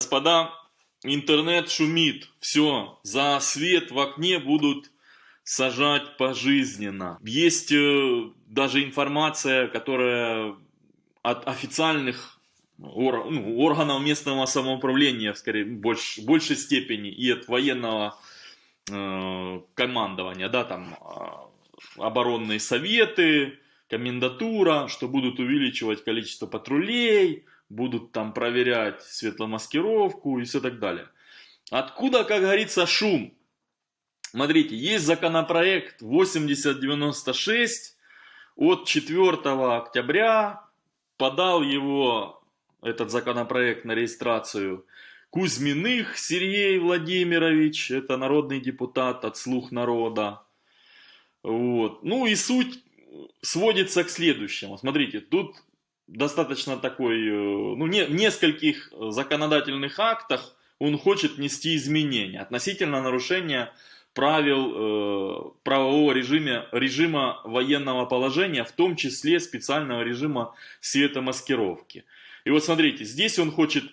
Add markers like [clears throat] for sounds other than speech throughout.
Господа, интернет шумит. Все, за свет в окне будут сажать пожизненно. Есть э, даже информация, которая от официальных ор, ну, органов местного самоуправления, скорее, в больш, большей степени, и от военного э, командования, да, там, э, оборонные советы, комендатура, что будут увеличивать количество патрулей, будут там проверять светломаскировку и все так далее. Откуда, как говорится, шум? Смотрите, есть законопроект 8096 от 4 октября, подал его, этот законопроект на регистрацию, Кузьминых Сергей Владимирович, это народный депутат от «Слух народа». Вот. Ну и суть сводится к следующему. Смотрите, тут достаточно такой, э, ну, не, в нескольких законодательных актах он хочет нести изменения относительно нарушения правил э, правового режима, режима военного положения, в том числе специального режима светомаскировки. И вот смотрите, здесь он хочет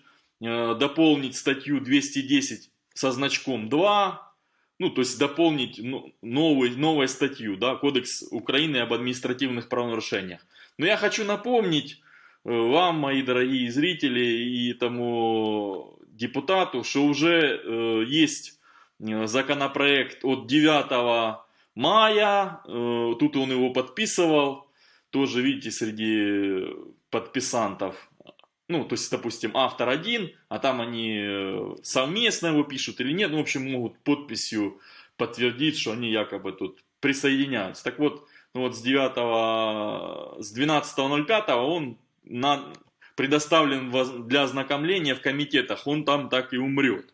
э, дополнить статью 210 со значком 2, ну, то есть дополнить ну, новую, новую статью, да, Кодекс Украины об административных правонарушениях. Но я хочу напомнить э, вам, мои дорогие зрители и тому депутату, что уже э, есть э, законопроект от 9 мая, э, тут он его подписывал, тоже видите среди подписантов. Ну, то есть, допустим, автор один, а там они э, совместно его пишут или нет, ну, в общем, могут подписью подтвердить, что они якобы тут присоединяются. Так вот, ну вот с 9, с 12.05 он на, предоставлен для ознакомления в комитетах, он там так и умрет.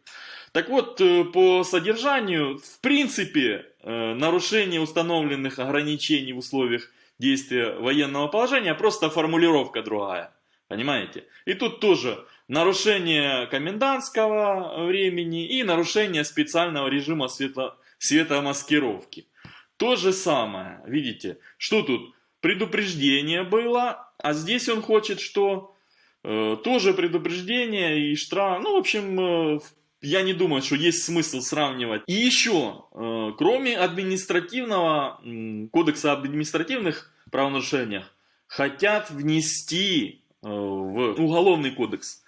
Так вот, э, по содержанию, в принципе, э, нарушение установленных ограничений в условиях действия военного положения, просто формулировка другая. Понимаете? И тут тоже нарушение комендантского времени и нарушение специального режима светло, светомаскировки. То же самое, видите, что тут? Предупреждение было, а здесь он хочет, что э, тоже предупреждение и штраф. Ну, в общем, э, я не думаю, что есть смысл сравнивать. И еще, э, кроме административного, кодекса об административных правонарушениях, хотят внести в Уголовный кодекс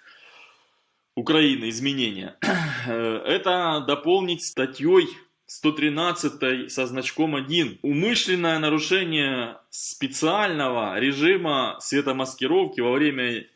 Украины изменения, [clears throat] это дополнить статьей 113 со значком 1. Умышленное нарушение специального режима светомаскировки во время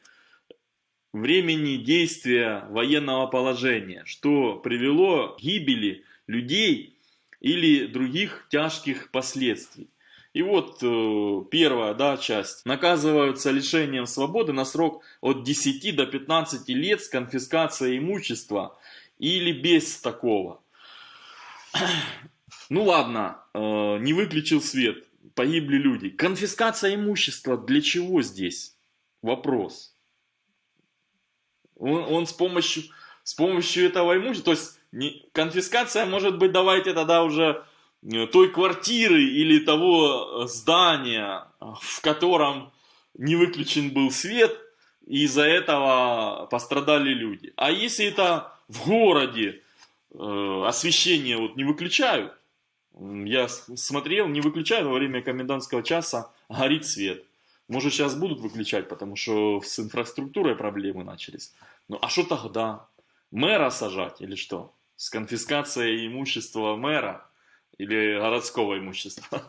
времени действия военного положения, что привело к гибели людей или других тяжких последствий. И вот э, первая да, часть. Наказываются лишением свободы на срок от 10 до 15 лет с конфискацией имущества или без такого. [coughs] Ну ладно, э, не выключил свет, погибли люди. Конфискация имущества для чего здесь? Вопрос. Он, он с, помощью, с помощью этого имущества, то есть не, конфискация может быть, давайте тогда уже Э, той квартиры или того э, здания, в котором не выключен был свет, и из-за этого пострадали люди. А если это в городе освещение вот не выключают, я смотрел, не выключают во время комендантского часа, горит свет. Может сейчас будут выключать, потому что с инфраструктурой проблемы начались. Ну а что тогда? Мэра сажать или что? С конфискацией имущества мэра? Или городского имущества.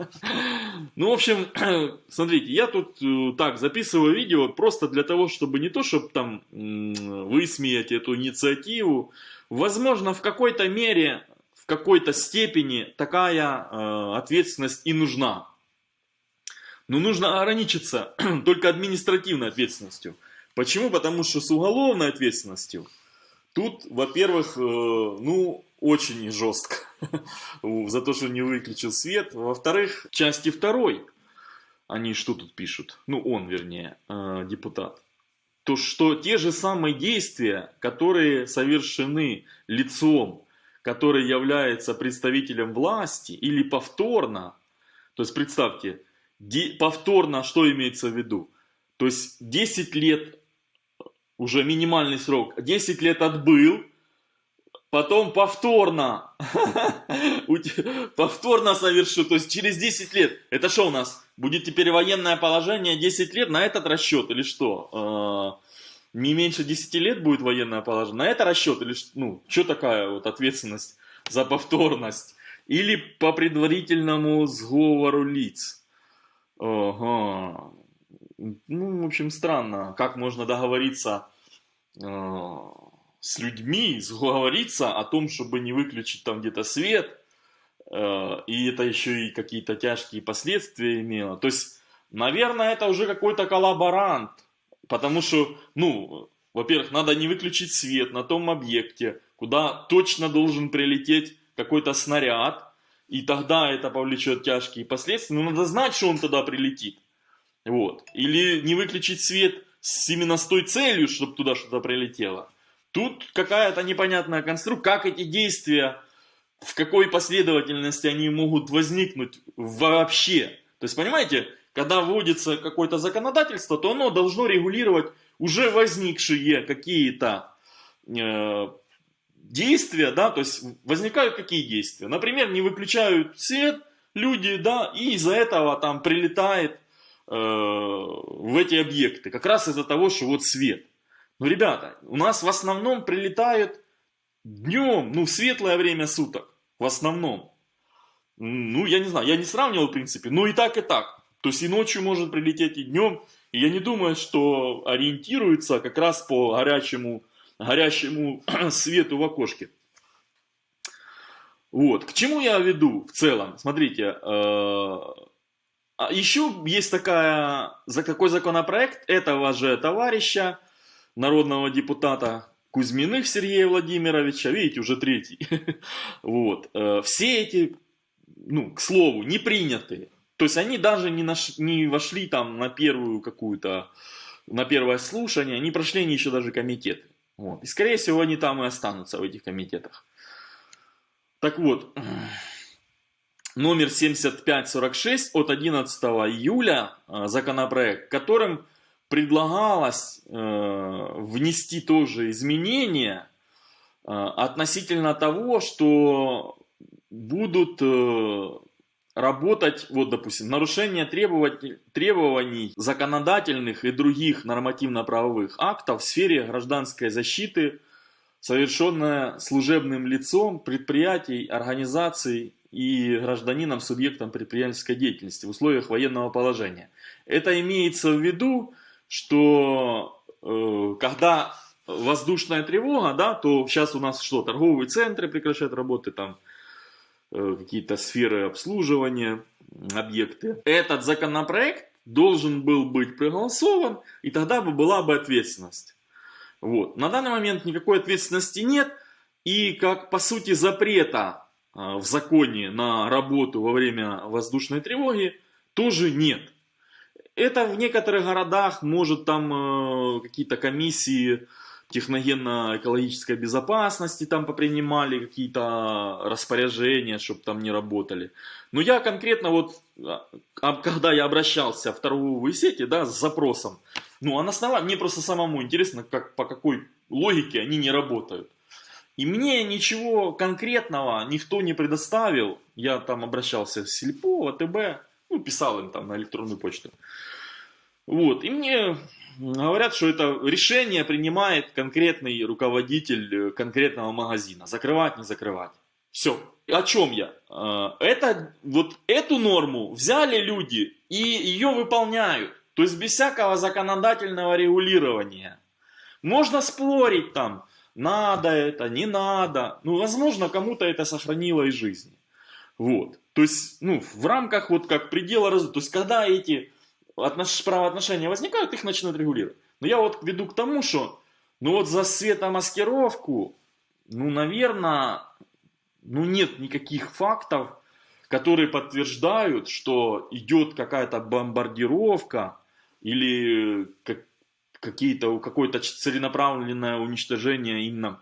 Ну, в общем, [clears throat] смотрите, я тут э, так записываю видео просто для того, чтобы не то, чтобы там высмеять эту инициативу, возможно, в какой-то мере, в какой-то степени такая э, ответственность и нужна. Но нужно ограничиться [clears throat] только административной ответственностью. Почему? Потому что с уголовной ответственностью тут, во-первых, э, ну, очень жестко [laughs] за то, что не выключил свет. Во-вторых, части второй, они что тут пишут? Ну, он, вернее, э, депутат. То, что те же самые действия, которые совершены лицом, который является представителем власти, или повторно, то есть представьте, повторно что имеется в виду? То есть 10 лет уже минимальный срок, 10 лет отбыл, потом повторно, [laughs] повторно совершу, то есть через 10 лет, это что у нас, будет теперь военное положение 10 лет на этот расчет или что? А, не меньше 10 лет будет военное положение, на это расчет или ну, что такая вот ответственность за повторность? Или по предварительному сговору лиц? Ага. Ну, в общем, странно, как можно договориться э, с людьми, сговориться о том, чтобы не выключить там где-то свет, э, и это еще и какие-то тяжкие последствия имело. То есть, наверное, это уже какой-то коллаборант, потому что, ну, во-первых, надо не выключить свет на том объекте, куда точно должен прилететь какой-то снаряд, и тогда это повлечет тяжкие последствия, но надо знать, что он тогда прилетит. Вот. Или не выключить свет с, именно с той целью, чтобы туда что-то прилетело. Тут какая-то непонятная конструкция, как эти действия, в какой последовательности они могут возникнуть вообще. То есть, понимаете, когда вводится какое-то законодательство, то оно должно регулировать уже возникшие какие-то э, действия, да, то есть возникают какие действия. Например, не выключают свет люди, да, и из-за этого там прилетает в эти объекты, как раз из-за того, что вот свет. Но, ребята, у нас в основном прилетают днем, ну, в светлое время суток, в основном. Ну, я не знаю, я не сравнивал, в принципе, но и так, и так. То есть и ночью может прилететь, и днем. И я не думаю, что ориентируется как раз по горячему, горящему [clears throat] свету в окошке. Вот, к чему я веду в целом? Смотрите, э, а еще есть такая, за какой законопроект этого же товарища, народного депутата Кузьминых Сергея Владимировича, видите, уже третий. [laughs] Вот. Э, все эти, ну, к слову, не принятые. То есть они даже не, наш, не вошли там на первую какую-то, на первое слушание, не прошли они еще даже комитеты. Вот. И скорее всего они там и останутся в этих комитетах. Так вот, номер 7546 от 11 июля э, законопроект, которым предлагалось э, внести тоже изменения э, относительно того, что будут работать, вот допустим, нарушение требований законодательных и других нормативно-правовых актов в сфере гражданской защиты, совершенное служебным лицом предприятий, организаций и гражданином субъектом предпринимательской деятельности в условиях военного положения. Это имеется в виду, что э, когда воздушная тревога, да, то сейчас у нас что, торговые центры прекращают работы, там э, какие-то сферы обслуживания, объекты. Этот законопроект должен был быть проголосован, и тогда бы была бы ответственность. Вот. На данный момент никакой ответственности нет, и как по сути запрета в законе на работу во время воздушной тревоги тоже нет. Это в некоторых городах может там э, какие-то комиссии техногенно-экологической безопасности там попринимали какие-то распоряжения, чтобы там не работали. Но я конкретно вот, а, а, когда я обращался в торговые сети, да, с запросом, ну, а на основании, мне просто самому интересно, как, по какой логике они не работают. И мне ничего конкретного никто не предоставил. Я там обращался в Сельпо, в АТБ, ну, писал им там на электронную почту. Вот, и мне говорят, что это решение принимает конкретный руководитель э, конкретного магазина. Закрывать, не закрывать. Все. О чем я? Э, это, вот эту норму взяли люди и ее выполняют. То есть без всякого законодательного регулирования. Можно спорить там, надо это, не надо. Ну, возможно, кому-то это сохранило и жизнь. Вот. То есть, ну, в рамках вот как предела разума. То есть, когда эти отнош... правоотношения возникают, их начнут регулировать. Но я вот веду к тому, что, ну вот за светомаскировку, ну, наверное, ну нет никаких фактов, которые подтверждают, что идет какая-то бомбардировка или как, какие-то, какое-то целенаправленное уничтожение именно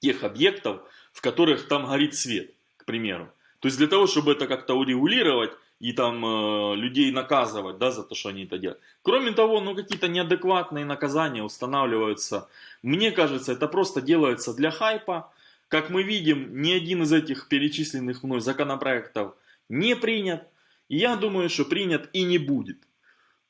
тех объектов, в которых там горит свет, к примеру. То есть для того, чтобы это как-то урегулировать, и там э, людей наказывать, да, за то, что они это делают. Кроме того, ну какие-то неадекватные наказания устанавливаются. Мне кажется, это просто делается для хайпа. Как мы видим, ни один из этих перечисленных мной законопроектов не принят. И я думаю, что принят и не будет.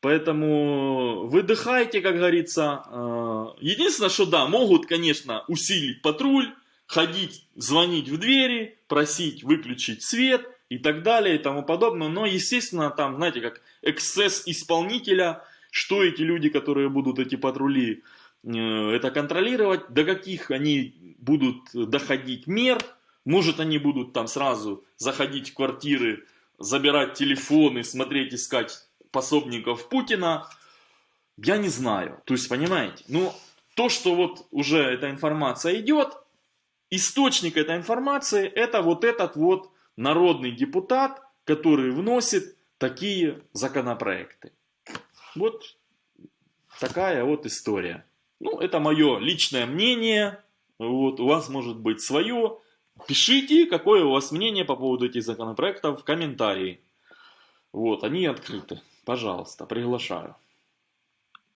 Поэтому выдыхайте, как говорится. Э, единственное, что да, могут, конечно, усилить патруль, ходить, звонить в двери, просить выключить свет и так далее и тому подобное. Но, естественно, там, знаете, как эксцесс исполнителя, что эти люди, которые будут эти патрули э, это контролировать, до каких они будут доходить мер, может они будут там сразу заходить в квартиры, забирать телефоны, смотреть, искать пособников Путина, я не знаю. То есть, понимаете, ну, то, что вот уже эта информация идет, источник этой информации, это вот этот вот народный депутат, который вносит такие законопроекты. Вот такая вот история. Ну, это мое личное мнение. Вот, у вас может быть свое. Пишите, какое у вас мнение по поводу этих законопроектов в комментарии. Вот, они открыты. Пожалуйста, приглашаю.